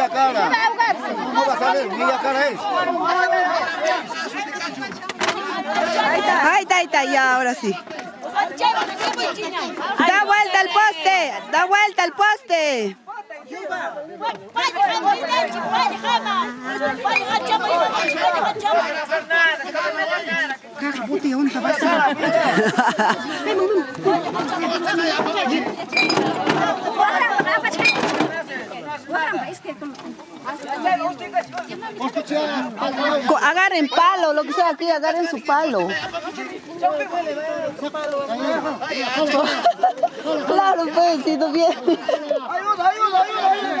sabes, Está muy a cara. No va a salir, muy a cara es. Ahí está, ahí está, ya, ahora sí. Da vuelta al poste, da vuelta al poste. Agarren palo, lo que sea aquí, agarren su palo. Claro, pues, si no viene. Ayuda, ayuda, ayuda, ayuda.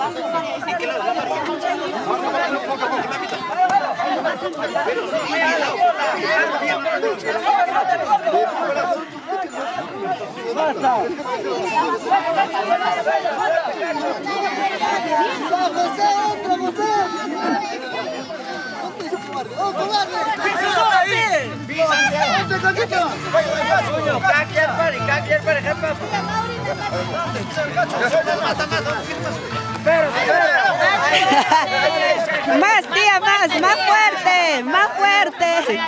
poco, no? No me sale, no me Más, tía, más, más fuerte, más fuerte.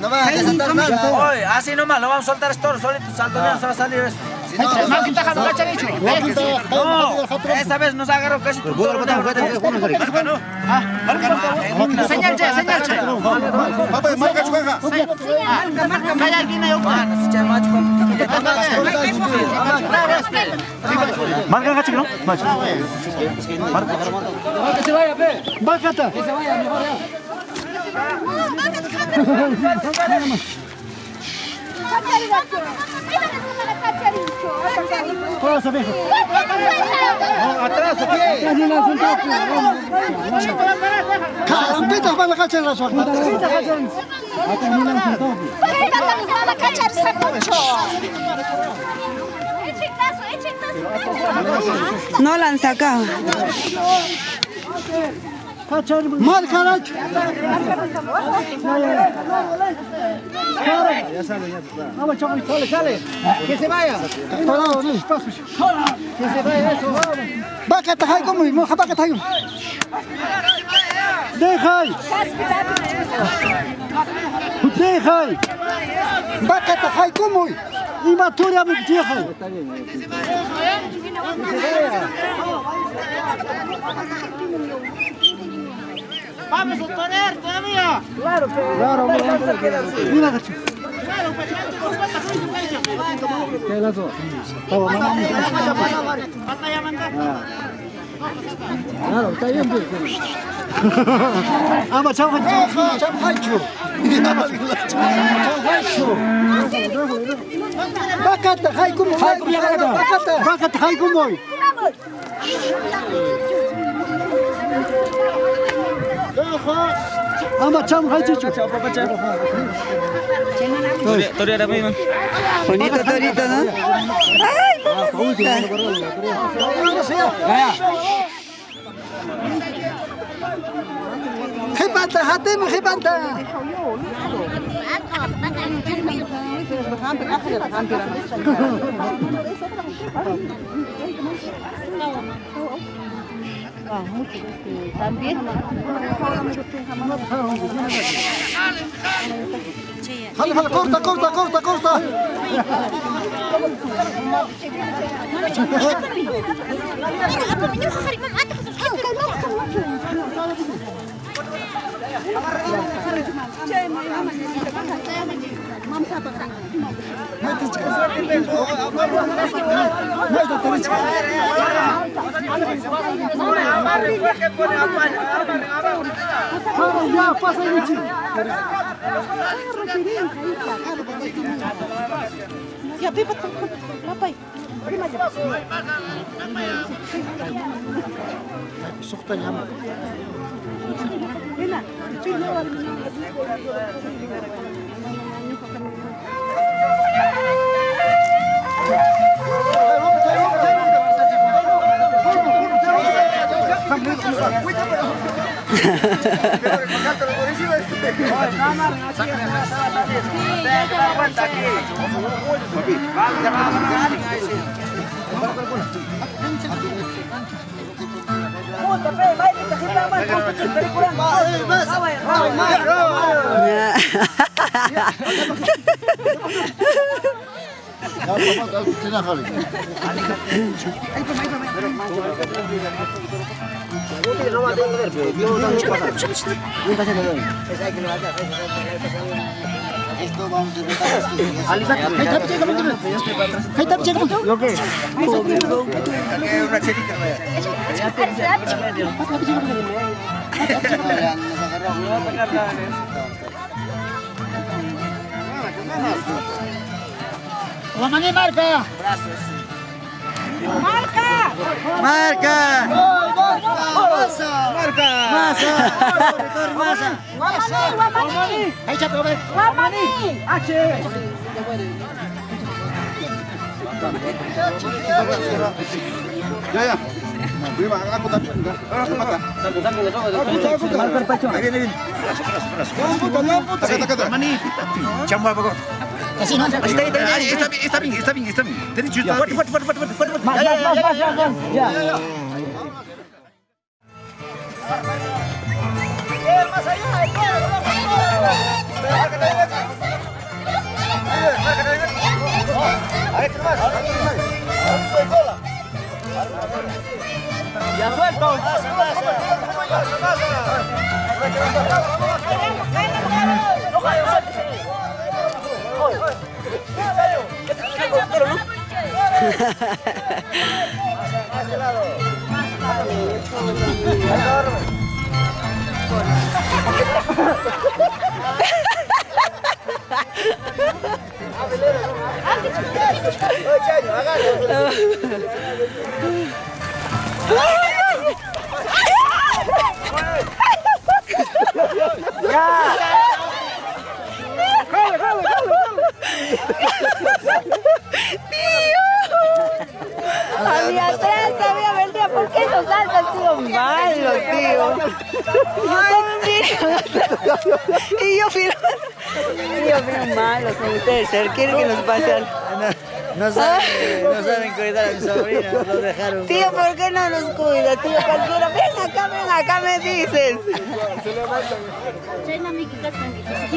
No así nomás, lo vamos a soltar esto, solito, saltonero se va a salir eso. Esa vez nos agarró casi todo. Señal, señal, Papá, marca chuanga. Marca, marca, alguien yo. Marca, gachi, ¿no? Marca. Que se vaya, pe. Bájate. Que se vaya, mejor ya. Bájate, bájate. ¿No? Macho. Atrás. Carampitas para la cacha en la suerte. No la han sacado. Kaçarım. Mal karaç. Ama çok iyi. Sale sale. Kese vaya. Tola onu. Pasmış. Kese vaya. Bak et hay komu. Mu habak et hay. Dehay. Dehay. Bak et hay komu. Ima turia mi dehay. muito vaya. Vamos, Sotoner, todavía. Claro, pero. Claro, vamos, vamos a quedar así. Mira, cacho. Claro, pero ¿Qué es eso? Vamos, vamos. Batalla mandar. Claro, está bien, pues. Ama çam haçu, çam haçu. Çam haçu. Bakat haykum haykum yakada. Bakat bakat haykum oy. Ama cham haji chu. Tori ada apa ini? Bonita torita na. Ay, bonita. Hati pobrecita! Jipanta, Hatim, Jipanta. Jale, jale, corta, corta. Ya, bebat Bapak. Ya. Mo. Wamani marca. Marca. Marca. Masa. Masa. Hai chat over. Ya ya. Beri mak aku tapi enggak. Aku mata. Ini ini. Mani. Chamba Así no. Ahí está, ahí está, ahí está, bien, está bien, está bien, está bien. Derecho, está bien. Fuerte, fuerte, fuerte, fuerte, fuerte. Más, más, más, más, más. Ya. Más allá, ya suelto. ¡No ¡Ya! A mi atrás había vendía, ¿por qué no saltas, tío? Malo, tío. Y yo filo. Y yo ustedes. ¿Quieren que nos pase algo? No saben, no saben cuidar a mi sobrina, lo dejaron. Tío, ¿por qué no nos cuida? Tío, cualquiera. Ven acá, ven acá, me dices.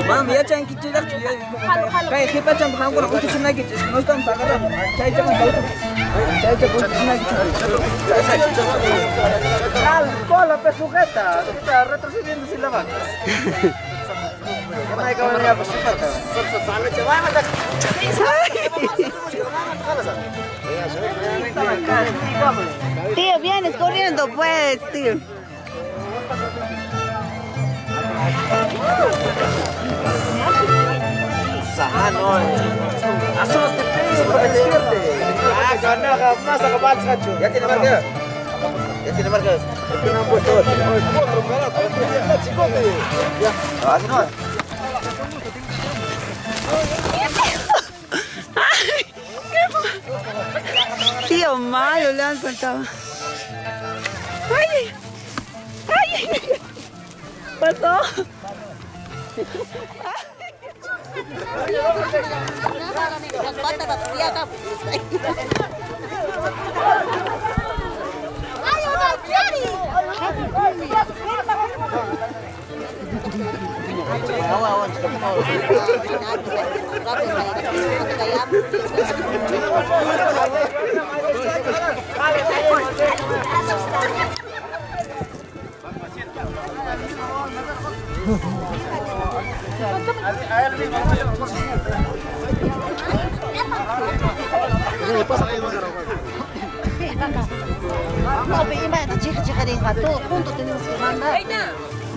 Mami, ya. No están pagando. Chay ko. Chay chan kuch na kichi. Al cola. Está retrocediendo sin la vaca. Tío, vienes corriendo, pues, tío. Ya tiene marca. Ya tiene marca. ¿Por qué no han puesto otro? Otro barato, otro Tío, malo, le han saltado. ¡Ay! ¡Ay! pasó? Las patas las ¡Ay, una Bapak, ini mah jihad-jihad yang katuh, pun tuh tenang sekarang.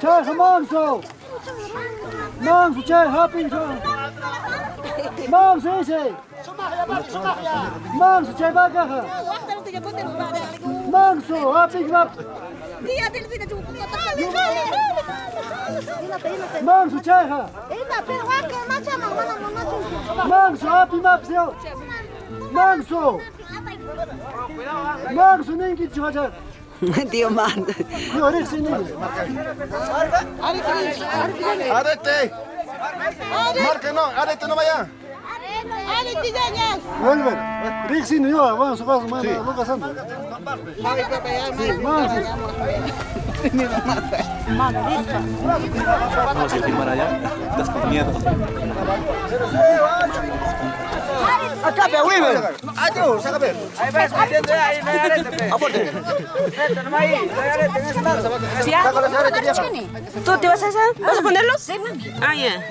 Çay hamamzo. Mamzo çay hapinzo. Mamzo Manso, hapik wap. Dia del vida de um Jale, jale, jale. Mangso, tjeha. Ina, pero hake, macha mamana mamana. manso. Manso, wap zeo. Mangso. Mangso, nem que tjeha. Dio manda. Dio, orek se nem. Arete. Arrete. Marca não, arrete não vai. Vuelven. Rixin yo, vamos, vamos, vamos, vamos pasando. Sí, vamos. Vamos a filmar allá. Estás con miedo. Acá, pe, Weaver. Ayo, saca ver. Ahí ves, metiendo ahí, no hay arete, pe. Neta, no hay, no hay arete en arete, vieja. ¿Tú te vas a hacer? ¿Vas a ponerlos? Sí, Ah, ya.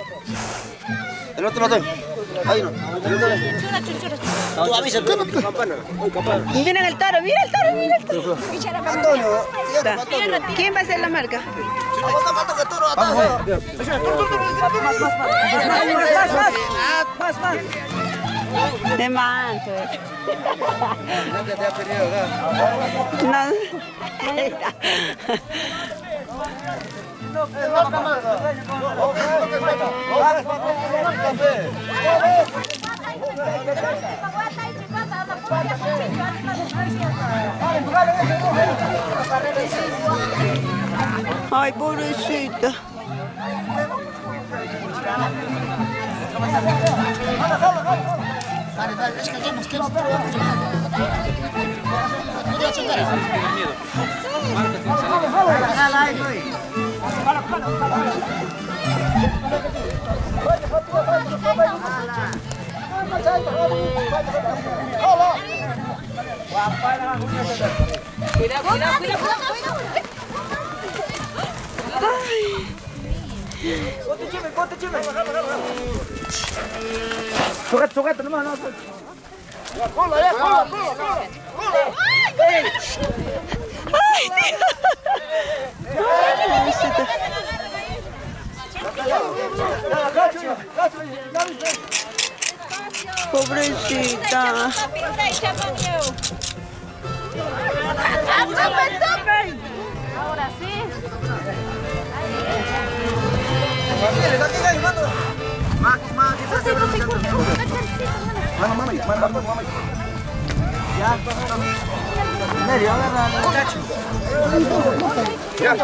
El otro. Ahí no. Tú avisa, tú no. Campana. Miren el toro, mira el toro, mira el toro. Antonio. ¿Quién va a hacer la marca? Más, más, más. De manto. No. Ahí está. ai pobrecita. Cuidado, cuidado, cuidado, Conta time, conta time. Surat, surat, teman. Pobrecita. Ahora sí. Mano, mano, mano, mano, Ya. Nereye alır Kaç mı? Ya.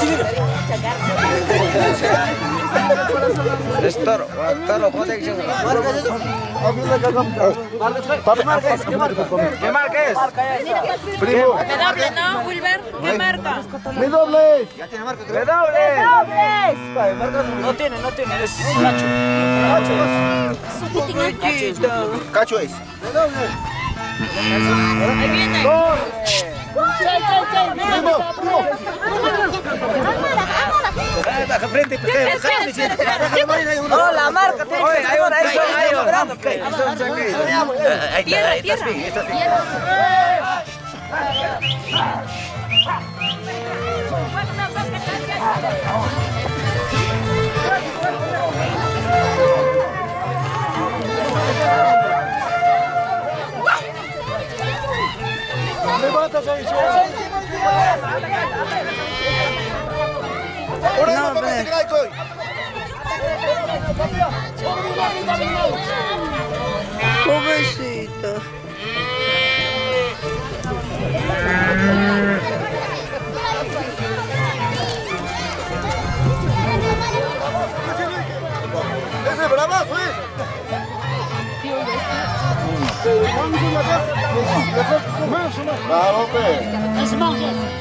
Gidin. ¿Qué marca es? ¿Qué marca? ¿Qué marca es? Primo. Redoble, ¿no, Wilber? ¿Qué marca? Mi doble. Ya tiene marca, creo. ¡Redoble! No tiene, no tiene, es cacho. Cacho es. Ahí viene. Primo, primo. Frente, la marca tiene que ser ahora, 俺も守ってくないとい Pobrecito. Ese bravazo es. Claro, pues.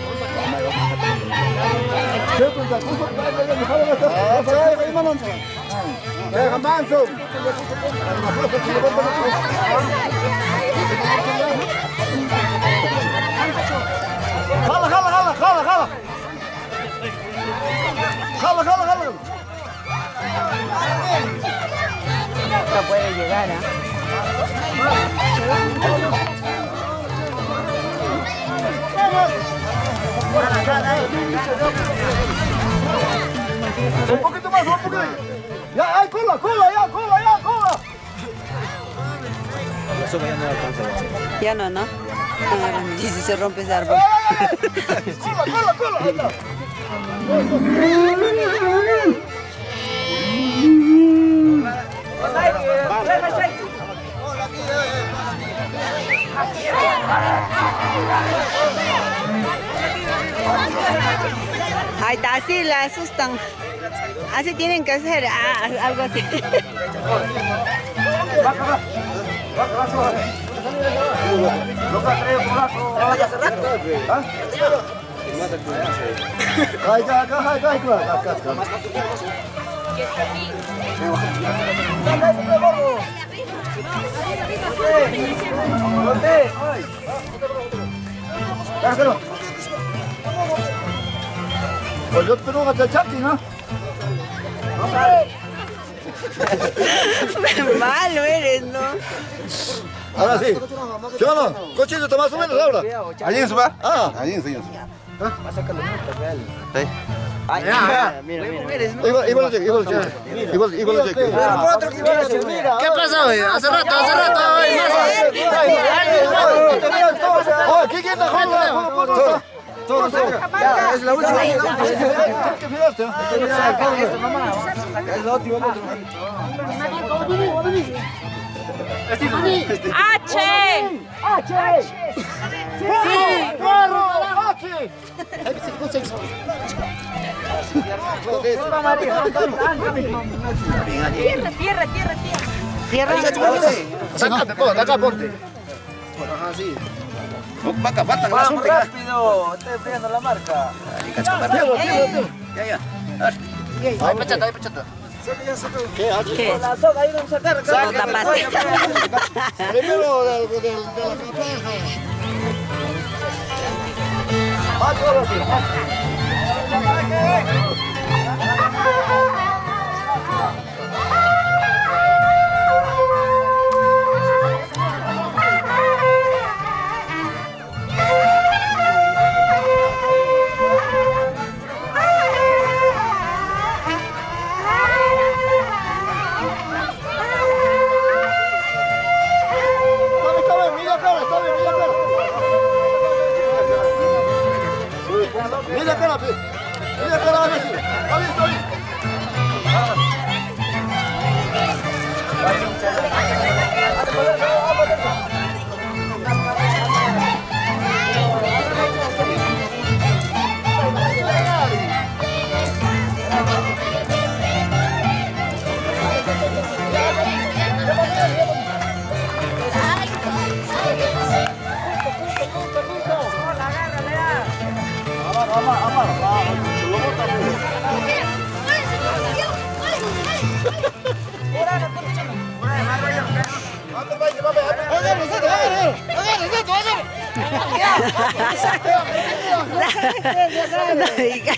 No puede llegar, ¿ah? Un poquito más, un poquito. Ya, ay, cola, cola, ya, cola, ya, cola. Ya no, ¿no? Y si se rompe ese árbol. Cola, cola, cola. Ahí está. Ahí está, así la asustan. Así tienen que hacer, ah, algo así. Acá. Déjalo. Pues yo espero que te chati, ¿no? Malo eres, ¿no? Ahora sí. ¿Sí o no? Cochito, más o menos ahora. Allí en su va. Ah, Allí en su. igual, igual lo cheque, igual lo cheque. Igual, igual lo cheque. ¿Qué pasa, güey? Hace rato, hace rato. Oh, ¿qué quieres? Todo. Ya, es la última. Que. Es la última. H. Tierra, tierra, tierra, tierra. Sácate, ponte, acá ponte. Vaca, vaca, la Vamos rápido, estoy enfriando la marca. Ya, ya. Ahí, pechata, ahí, pechata. ¿Qué? La soga ahí vamos a sacar. Lo tapaste. Primero del, del, de la campaña. Más ahora sí, más. Bravo.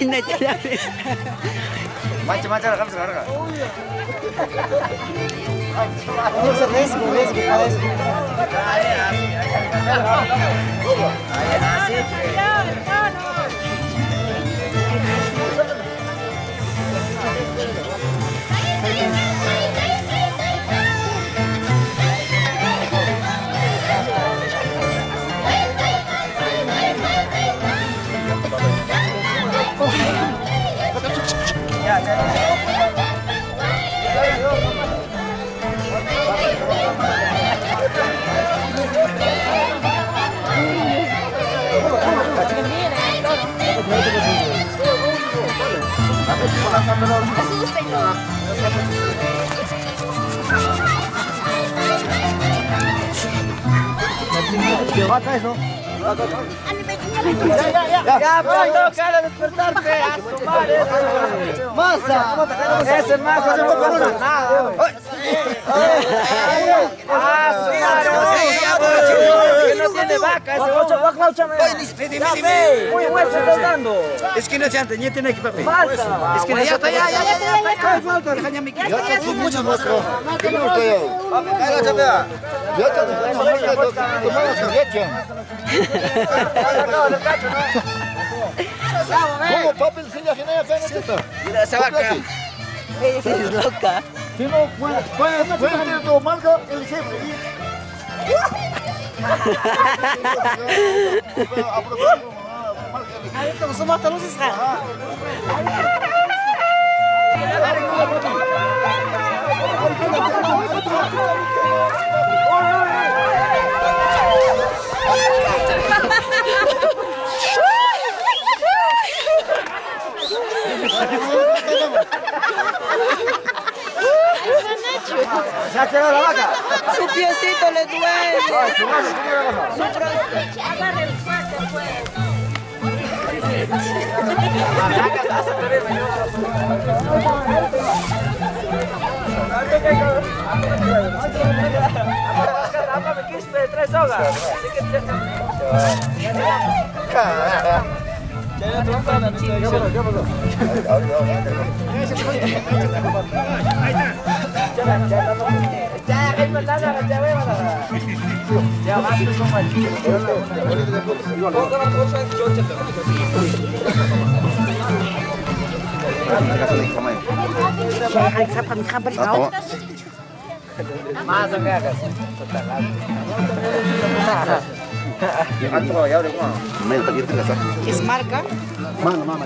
pindah jadi macam-macam kan sekarang kan Ayo, Hãy subscribe cho kênh Ghiền Mì Gõ Để không bỏ lỡ những video hấp dẫn Ya, pues toca a despertarte, a su madre. Masa. Ese masa no pasa nada. Ah, su madre. Que no tiene vaca, ese ocho. Muy bueno, dando. Es que no se antes, ya tiene que papi. Falta. Es que ya está, ya, ya, ya, ya, ya. Está, ¿Cómo papi si ya genera pena esta? Mira esa vaca. Esa es loca. Si no, puede, puede, puede Aí estamos matando os israel. ¿Se ha quedado la vaca? Su piecito le duele. Es marca. Mano, mamá.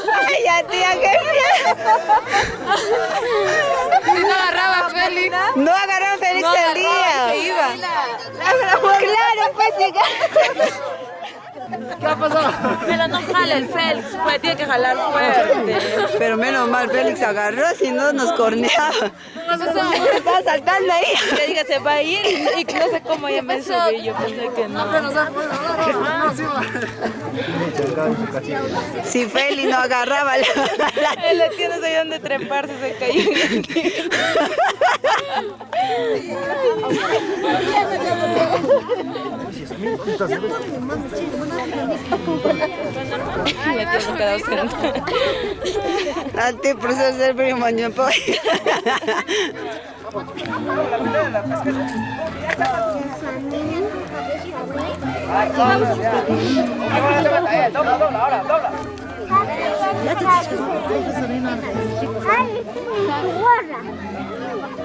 Ay, ya, tía, qué miedo. No agarraba Félix. No agarró a Félix No el agarraba día. se iba. Claro, pues chica. Pero no jala el Félix, pues tiene que jalar fuerte. Pero menos mal, Félix agarró, si no nos corneaba. Estaba saltando ahí. Que diga, se va a ir y, no sé cómo ya me subí. Yo pensé que no. Si Félix no agarraba la... Él le tiene ahí donde treparse, se cayó. Antes por eso ser mañana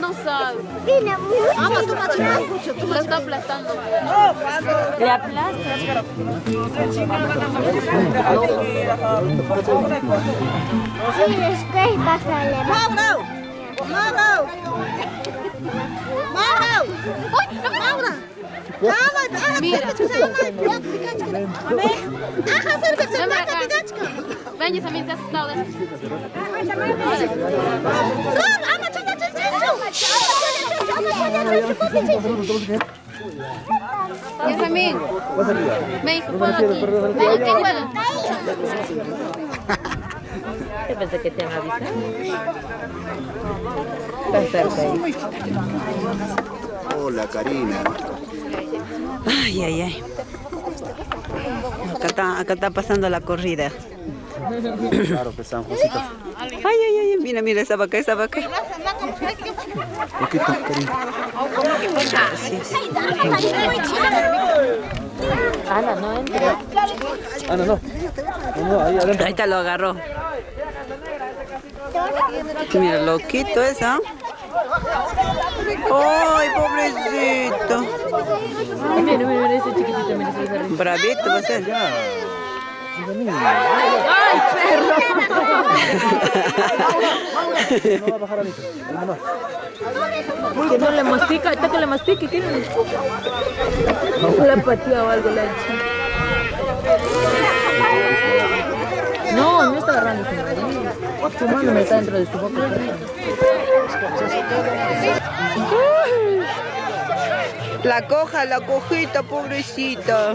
No sabe. Ama, tú machucas mucho, tú está aplastando. Le aplasta. Sí, después vas a leer. ¡Mauro! ¡Mauro! ¡Mauro! ¡Mauro! Mira. Ven pensé que te ahí. Hola, Karina. Ay, ay, ay. Acá está, acá está pasando la corrida. Claro, San Josito. Ay, ay, ay, mira, mira esa vaca, esa vaca. Poquito, Karina. Ana, no entra. Ah, no, no. No, no, ahí adentro. Ahí está, lo agarró. Mira, loquito eso. Ay, pobrecito. Mira, mira, mira, ese chiquitito, mira, ese. Bravito va a ser. No va a bajar a mí. Ahí nomás. Que no le mastica, ahorita que le mastique, ¿qué? Le pateó o algo la chica. No, no está agarrando su. Su mano me está dentro de su boca. La coja, la cojita, pobrecita.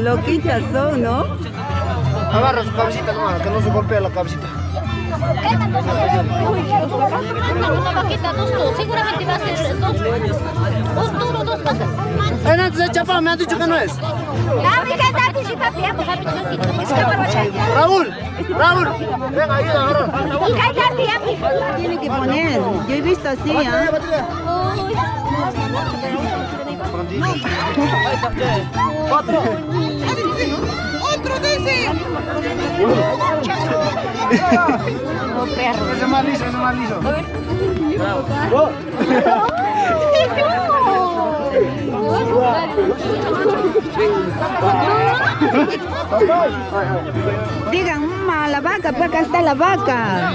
Loquitas son, ¿no? Agarra su cabecita que no se golpee la cabecita. Una vaquita, dos tú. Seguramente va a ser dos. Dos duros, dos vacas. Me han dicho que no es. Raúl, Raúl, venga, ayuda, agarra. Tiene que poner. Yo he visto así, ¿ah? ¡Otro dice! Ese es más liso, ese es más liso. Digan, "Ma, la vaca, pues acá está la vaca.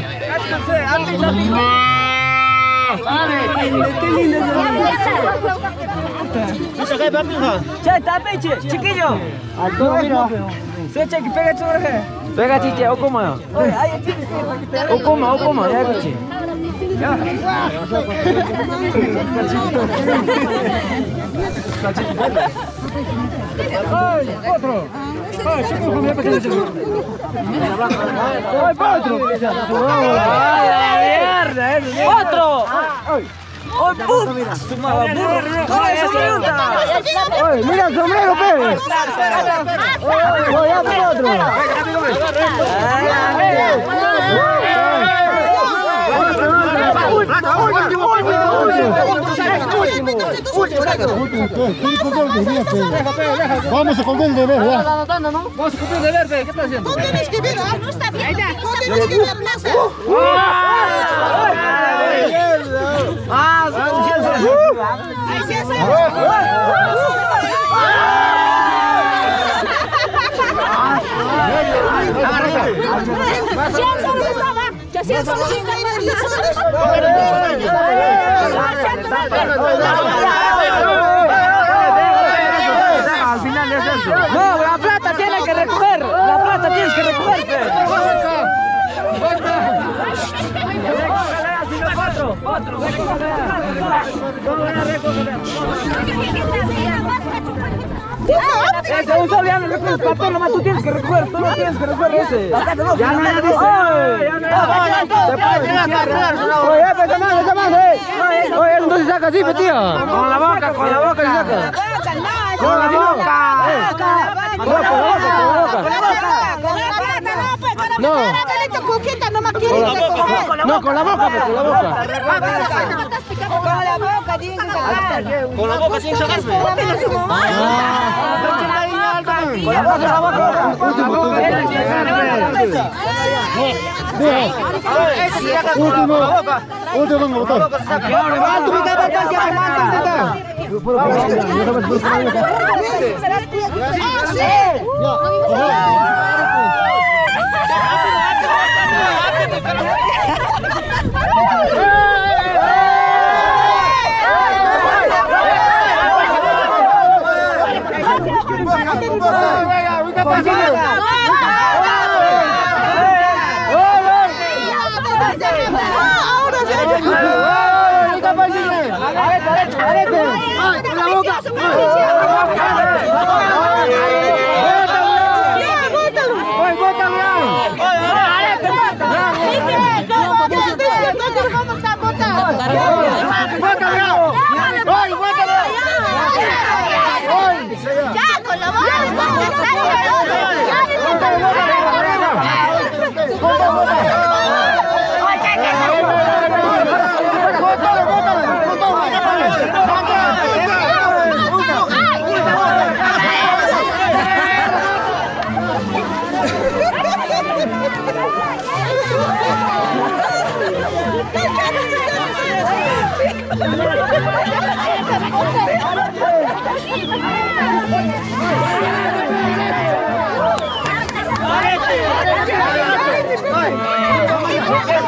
Qué lindo, qué lindo. Che, tapeche, chiquillo. Secha que pega churre. Pega chiche, o como. O como, o como, ya chiche. Otro. Ay, chico, comida pequeña, chico. Ay, pa' otro. ¡Ay, la mierda! ¡Otro! ¡Oh, puta! ¡No, eso pregunta! Oye, mira el sombrero, pe. Oye, ya tengo otro. Vamos a comer el deber, ya. Vamos a cumplir el deber. ¿Qué estás haciendo? tienes que ver, ¿ah? No está bien. No tienes que ver la plaza. Ay, sí, eso. Ya se Al final es eso. No, la plata tiene que recoger. La plata tienes que recoger. Otro, otro. Ese un solo ya no recoges papel, nomás tú tienes que recoger, tú no tienes que recoger ese. Ya no, ya dice. Ya no, Oye, pues, esa mano, esa mano, eh. Oye, entonces saca así, tío. Con la boca, con la boca saca. Con la boca. Con la boca, con la boca. No. Con la boca. No, boca, pues, con la boca. Con la boca, Último, último motor. ¡Vamos, 快说的 Ayo,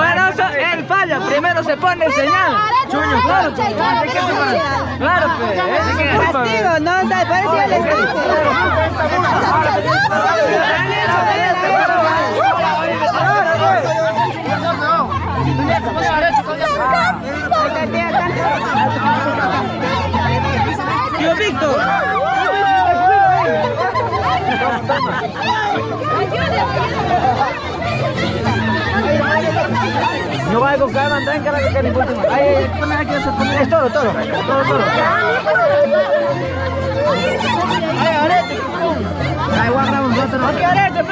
eso, él falla, primero se pone el señal. Chuño, claro, pues, pues, pues. Castigo, no, o sea, parece que les Tío Víctor. No vaya con calma, tranca, que que ni última. Ahí, pone aquí, eso, pone- es todo, todo, todo, todo. Ay, arete, pum. Ahí guardamos, otro. Aquí, arete,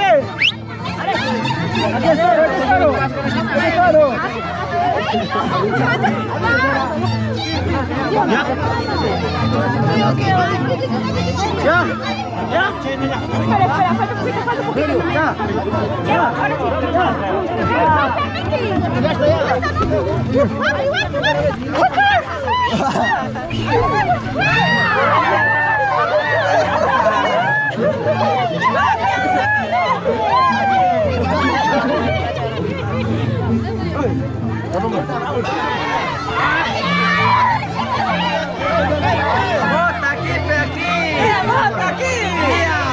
ya. mano. Bota aqui, pé aqui. É, aqui. Bota aqui.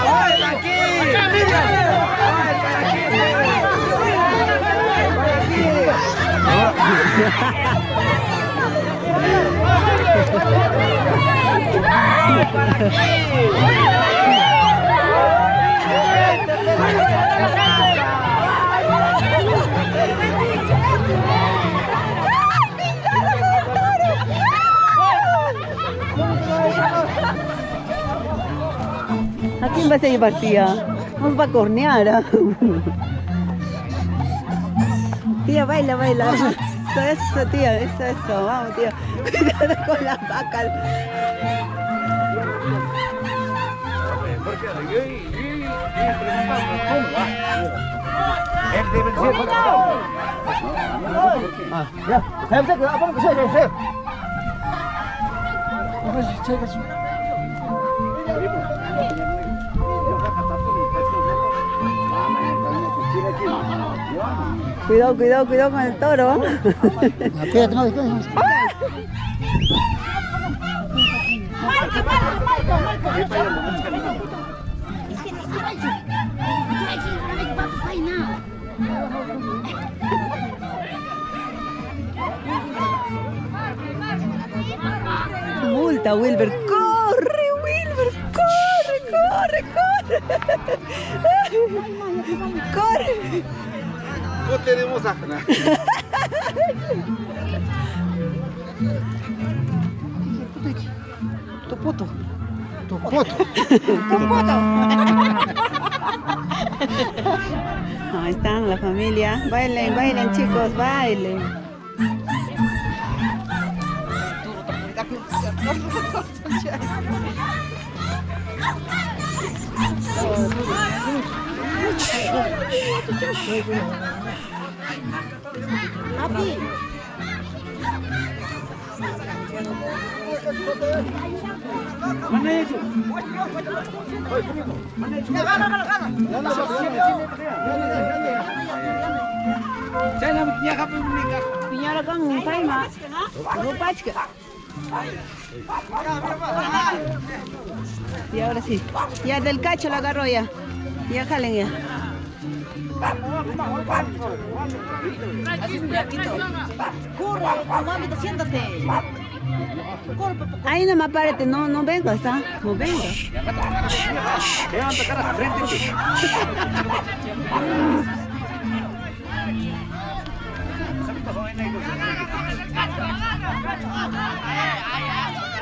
Bota aqui. Bota aqui. Quién vas a llevar, tía? Nos va a cornear. ¿ah? Tía, baila, baila. Eso, eso, tía, eso, eso. Vamos, tía. Cuidado con las vacas. Ya. Apa sih saya Cuidado, cuidado, cuidado con el toro. Multa, Wilber. Corre, Wilber. Corre, corre, corre. Corre. No tenemos a... Tu puto. Tu puto. Ahí están la familia. Bailen, bailen, chicos, bailen. Abi. Mana itu? Mana itu? Saya nak punya apa mereka? Punya lah kang, saya mah. Y ahora sí. Ya del cacho la agarró ya. Ya jalen ya. Corre, mami, siéntate. Ahí nomás párate, no, no vengas, ¿ah? No vengas.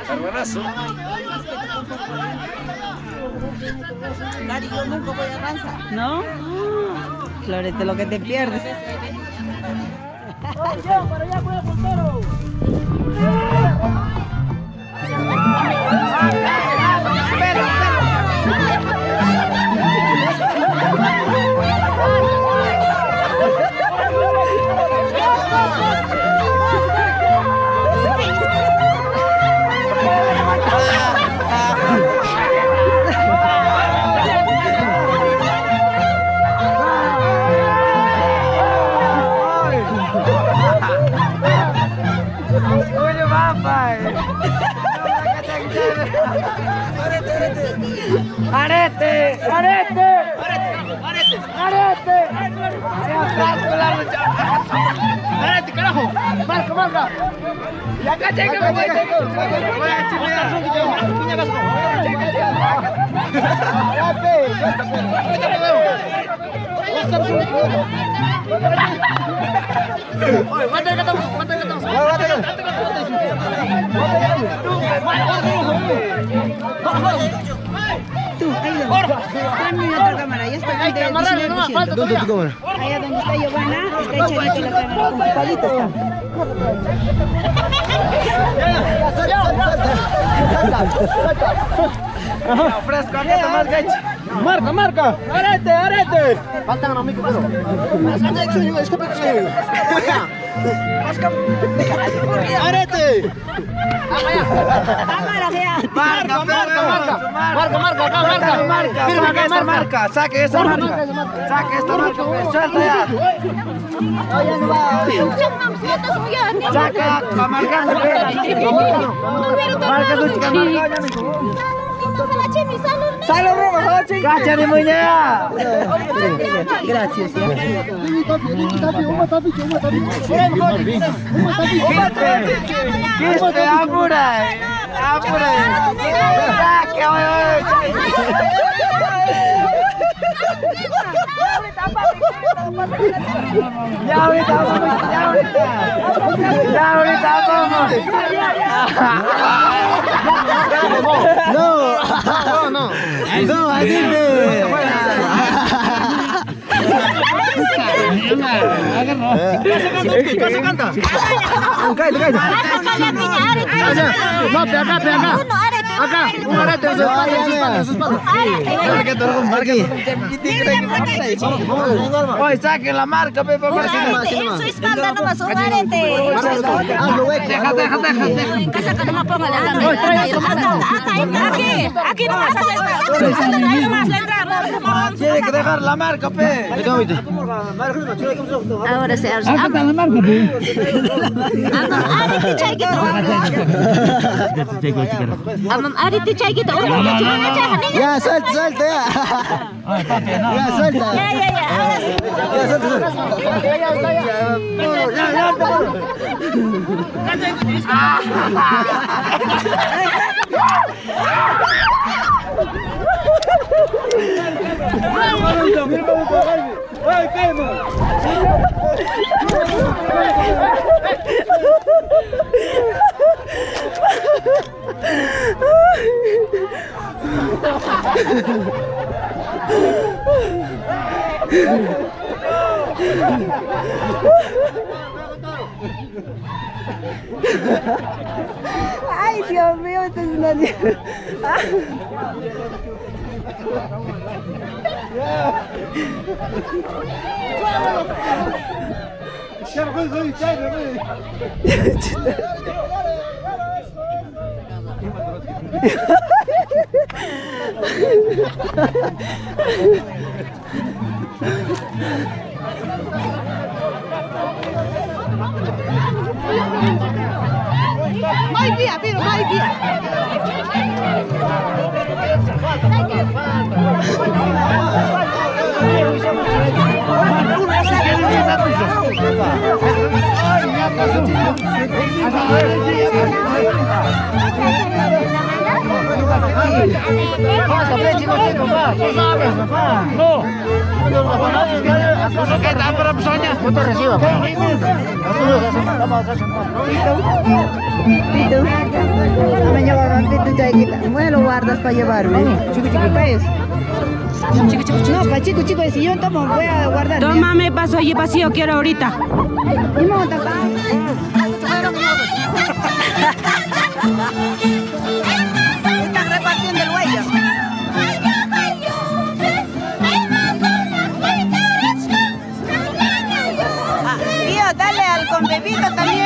Carbanazo. Gary, yo nunca voy a avanzar. ¿No? Florete, lo que te pierdes. Oye, Arete, arete. Arete, arete. Arete, carajo. Marca, marca. Y acá. Voy a chimear. Piña vasco. Oye, ¿cuánto le catamos? ¿Cuánto le catamos? Tú, ahí donde. Juan, mira otra cámara, ya. está el de 19%. Allá donde está Giovanna, está echadito la cámara, con su palito está. Fresco, acá está más gacho. Marca, marca. ¡Arete, arete! Faltan a mí, pero. ¡Arete! Cámara, vea. Marca, marca, marca. Marca, marca, acá, marca. Marca, saque esa marca. Saque esa marca. Saque esta marca, pues, suelta ya. Saca, va marcando, pues. Marca tu chica, marca, ya me Saludos, Rojo, Cacha de muñeca. Gracias. ¿Qué te apura? Apura. ¿Qué Ya ahorita vamos, ya ahorita. Ya ahorita vamos. No, no, no. No, así ¿Qué canta? Cállate, cállate. No, pe acá, acá. Un arete en su espalda, en su espalda, en su espalda. Oye, saque la marca, pe, por favor. En su espalda deja, deja, deja. En casa que no me ponga la aquí, aquí nomás la entrada. Tiene que dejar la marca, pe. Ahora se hace. Acá la marca, mamá. Ahorita Chayguito, una cachuana, Chay, Ya, suelta, suelta, ya. Ay, papi, no, ya, suelta. Ya, ya, ya. Ahora sí. Ya, suelta, suelta. Ya, ya, ya. Ya, ya, ya. ai então, vira pra lutar, vai, Vini. Vai, cai, Yeah. Vai via, filho, vai via. Lo guardas para llevarme. Chico, chico, pues. Chico, chico, chico. No, para chico, chico, si yo tomo, voy a guardar. Tómame paso allí vacío, quiero ahorita. Y repartiendo el huello. Ah, tío, dale al con también,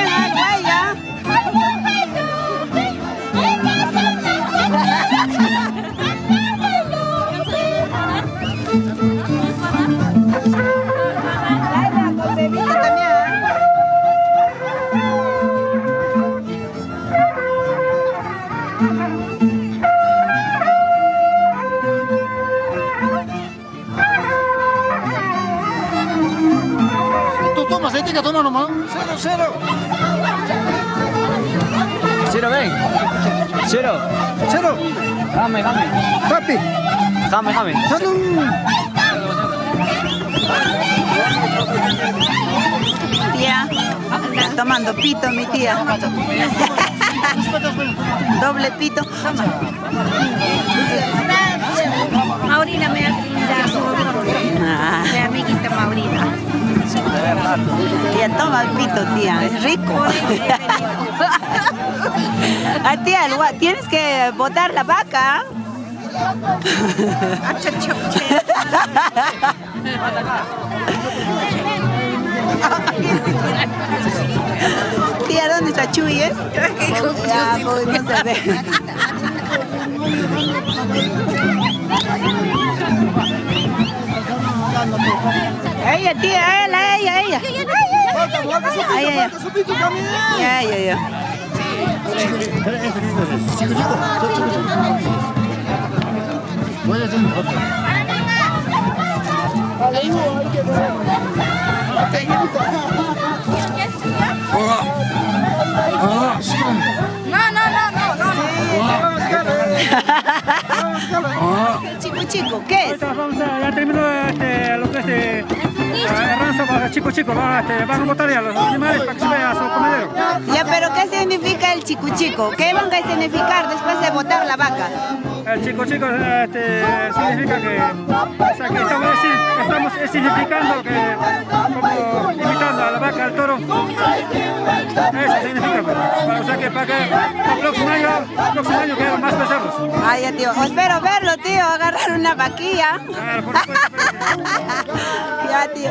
que toma nomás. Cero, cero. Cero, ven. Cero. Cero. Jame, jame. Papi. Jame, jame. Tía, está tomando pito mi tía. Doble pito. Maurina me ha brindado. Tía, toma el pito, tía, es rico. ah, tía, tienes que botar la vaca. Tía, ¿dónde está Chuy? es? Ya, pues, no se ve. Iya dia, iya iya iya. Iya iya. Iya iya iya. No, no, no, no, no, no. Chico, chico, ¿qué es? Vamos a, ya termino este, lo que es... ranzo para chico chico, va, este, van a botar ya los animales para que se vaya a su comedero. Ya, pero ¿qué significa el chico chico? ¿Qué van a significar después de botar la vaca? El chico chico este, significa que, o sea, que estamos, estamos significando que, como imitando a la vaca, al toro. Eso significa, pues. Para- o sea que para que el próximo año, el próximo año que haya más becerros. Ay, ya, tío. Espero verlo, tío, agarrar una vaquilla. Claro, por supuesto. Ya, tío.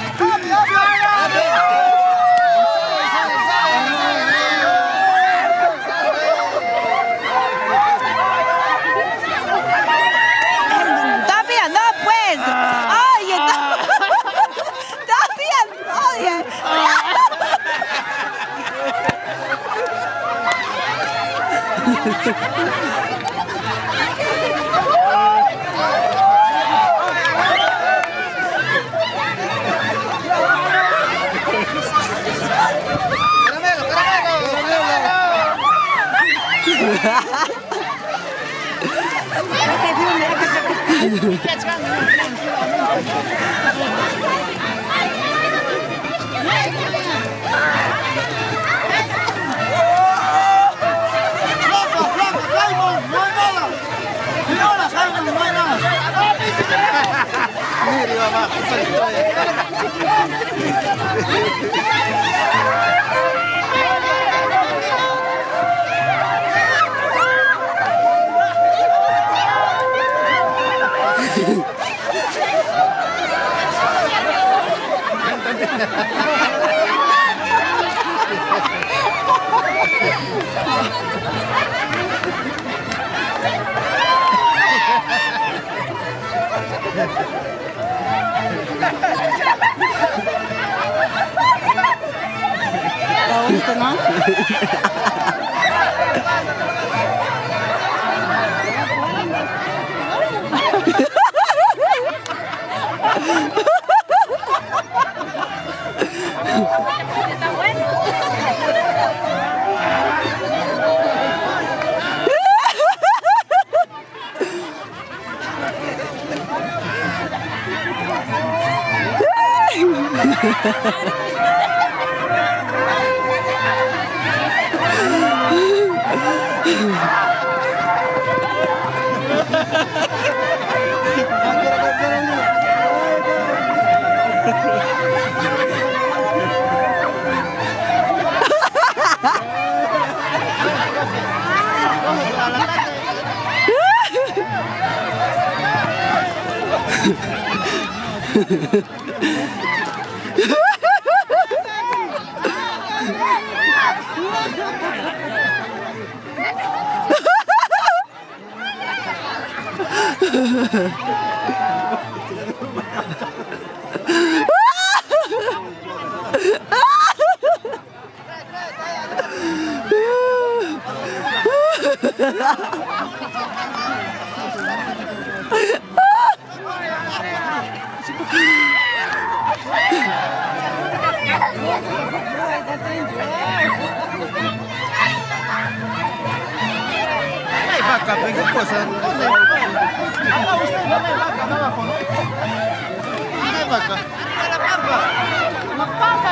Let's go. Miri abajo, Ha ha ha! Tahun tengah. Ha ha ha. Vai pra cá, pega coisa. Haga usted, no me vaca, no abajo, ¿no? No me vaca. ¡A la pampa! ¡La pampa,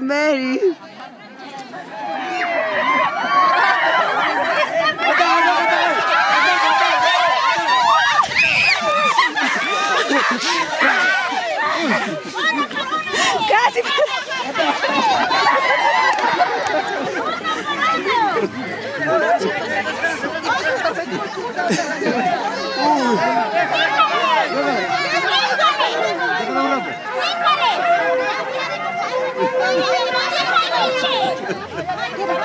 Mary. Get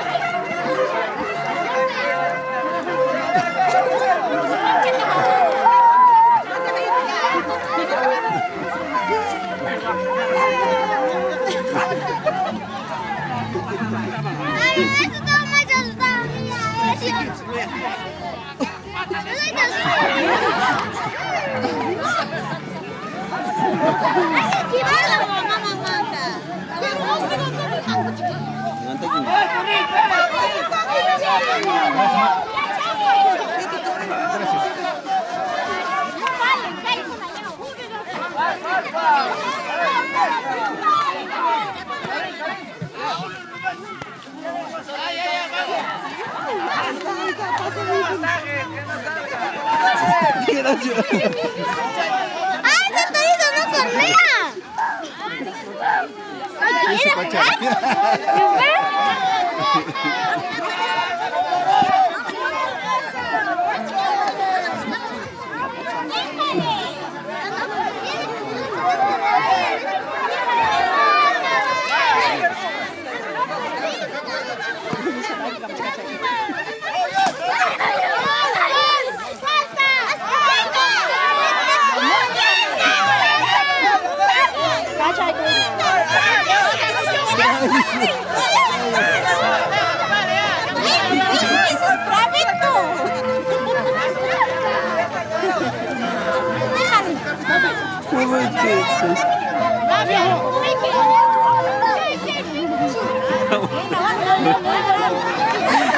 Ay, ay, ay. ¡Ay, ese torito no correa! ¡Eso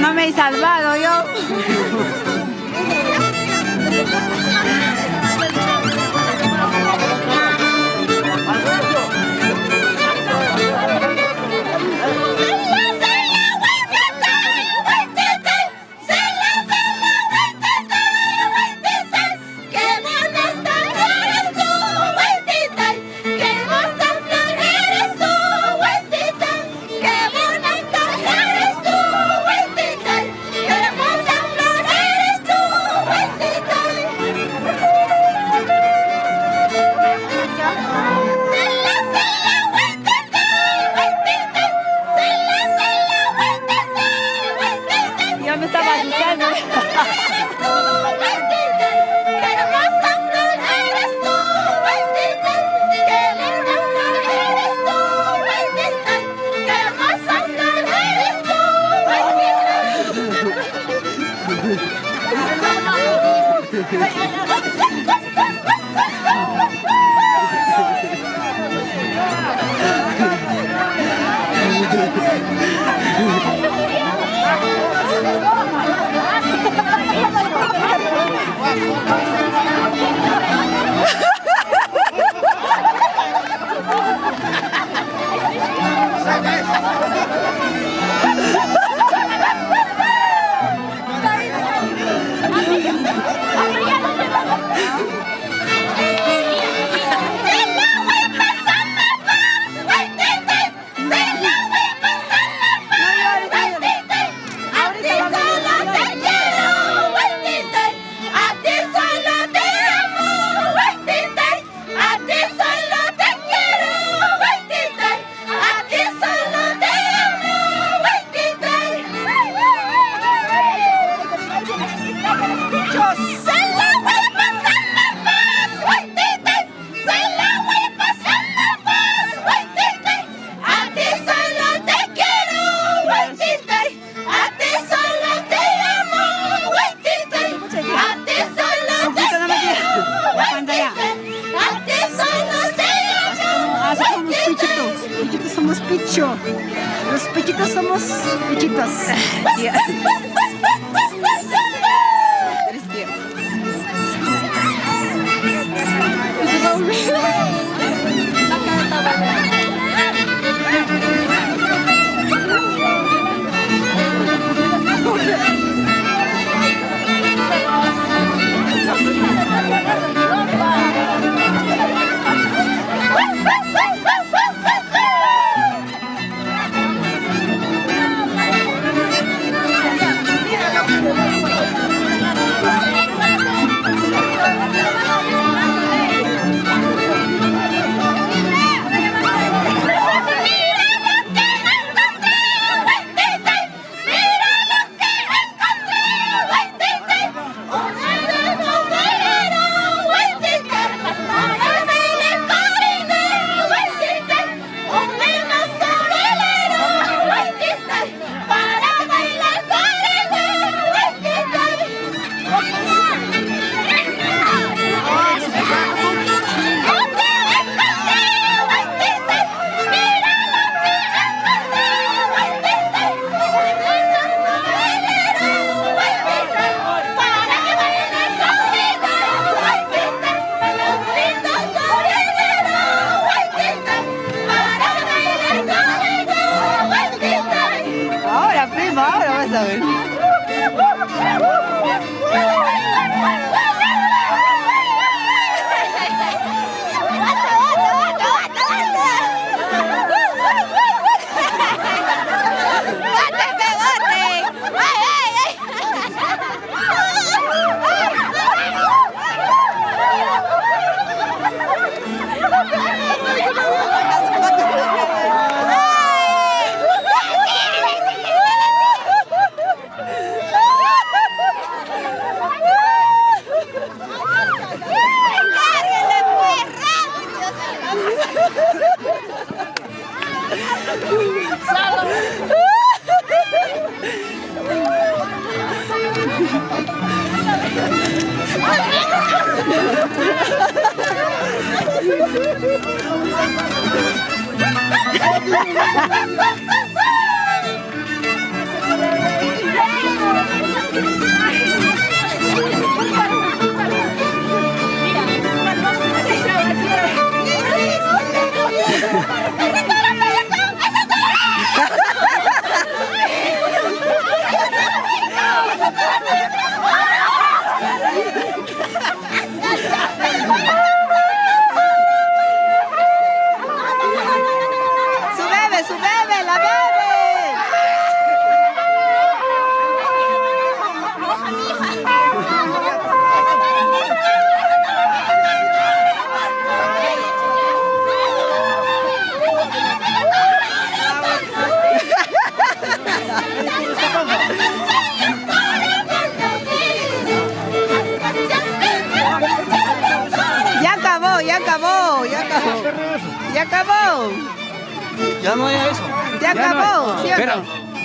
No me he salvado yo.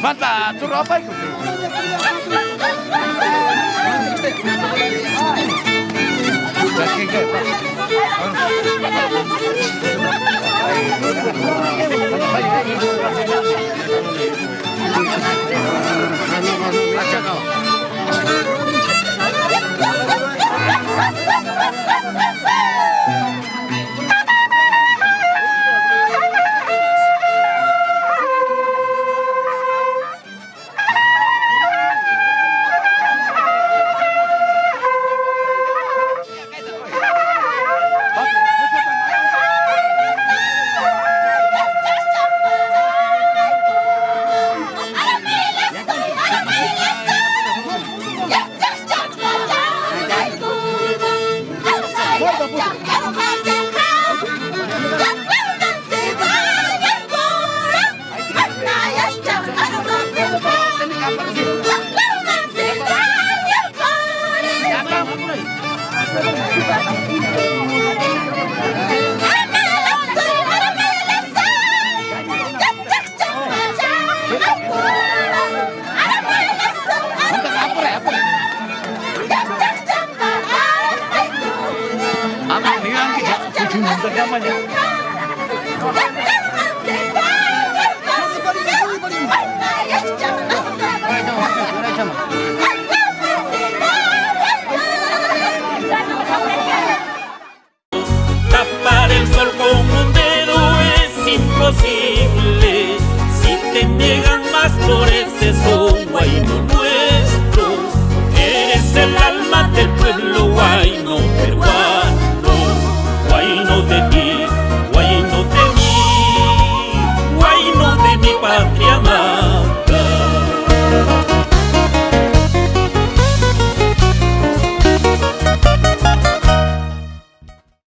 Mantap, turun apa itu?